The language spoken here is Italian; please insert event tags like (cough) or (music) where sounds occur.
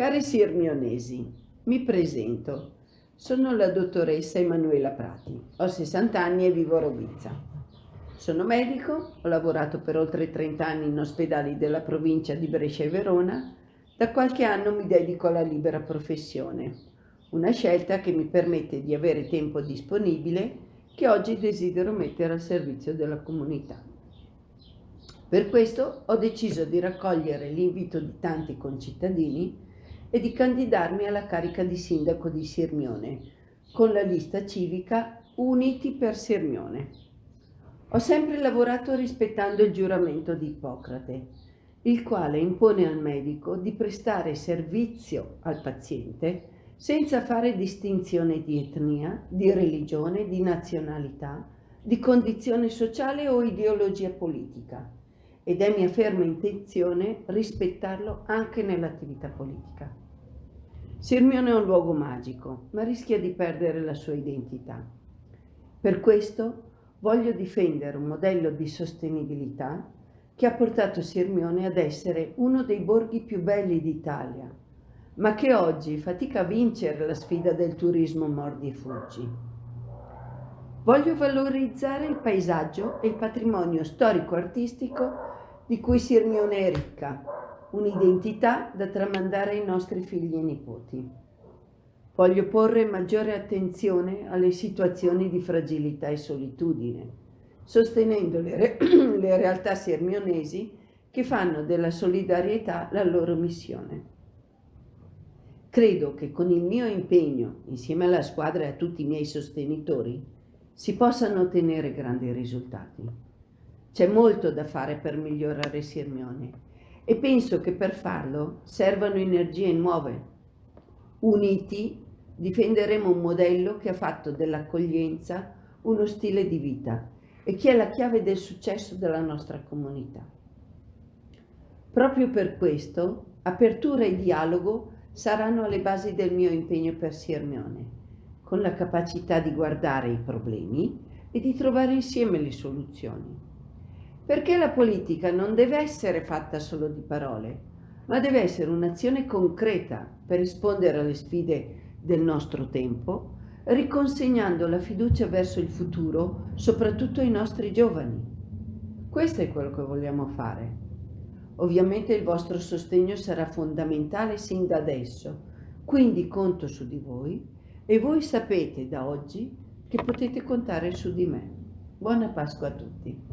Cari sirmionesi, mi presento. Sono la dottoressa Emanuela Prati, ho 60 anni e vivo a Robizza. Sono medico, ho lavorato per oltre 30 anni in ospedali della provincia di Brescia e Verona, da qualche anno mi dedico alla libera professione, una scelta che mi permette di avere tempo disponibile che oggi desidero mettere al servizio della comunità. Per questo ho deciso di raccogliere l'invito di tanti concittadini e di candidarmi alla carica di sindaco di Sirmione con la lista civica Uniti per Sirmione. Ho sempre lavorato rispettando il giuramento di Ippocrate, il quale impone al medico di prestare servizio al paziente senza fare distinzione di etnia, di religione, di nazionalità, di condizione sociale o ideologia politica ed è mia ferma intenzione rispettarlo anche nell'attività politica. Sirmione è un luogo magico, ma rischia di perdere la sua identità. Per questo voglio difendere un modello di sostenibilità che ha portato Sirmione ad essere uno dei borghi più belli d'Italia, ma che oggi fatica a vincere la sfida del turismo mordi e fuggi. Voglio valorizzare il paesaggio e il patrimonio storico-artistico di cui Sirmione è ricca, un'identità da tramandare ai nostri figli e nipoti. Voglio porre maggiore attenzione alle situazioni di fragilità e solitudine, sostenendo le, re (clears throat) le realtà sirmionesi che fanno della solidarietà la loro missione. Credo che con il mio impegno, insieme alla squadra e a tutti i miei sostenitori, si possano ottenere grandi risultati. C'è molto da fare per migliorare Sirmione e penso che per farlo servano energie nuove. Uniti difenderemo un modello che ha fatto dell'accoglienza uno stile di vita e che è la chiave del successo della nostra comunità. Proprio per questo, apertura e dialogo saranno alle basi del mio impegno per Sirmione, con la capacità di guardare i problemi e di trovare insieme le soluzioni. Perché la politica non deve essere fatta solo di parole, ma deve essere un'azione concreta per rispondere alle sfide del nostro tempo, riconsegnando la fiducia verso il futuro, soprattutto ai nostri giovani. Questo è quello che vogliamo fare. Ovviamente il vostro sostegno sarà fondamentale sin da adesso, quindi conto su di voi e voi sapete da oggi che potete contare su di me. Buona Pasqua a tutti!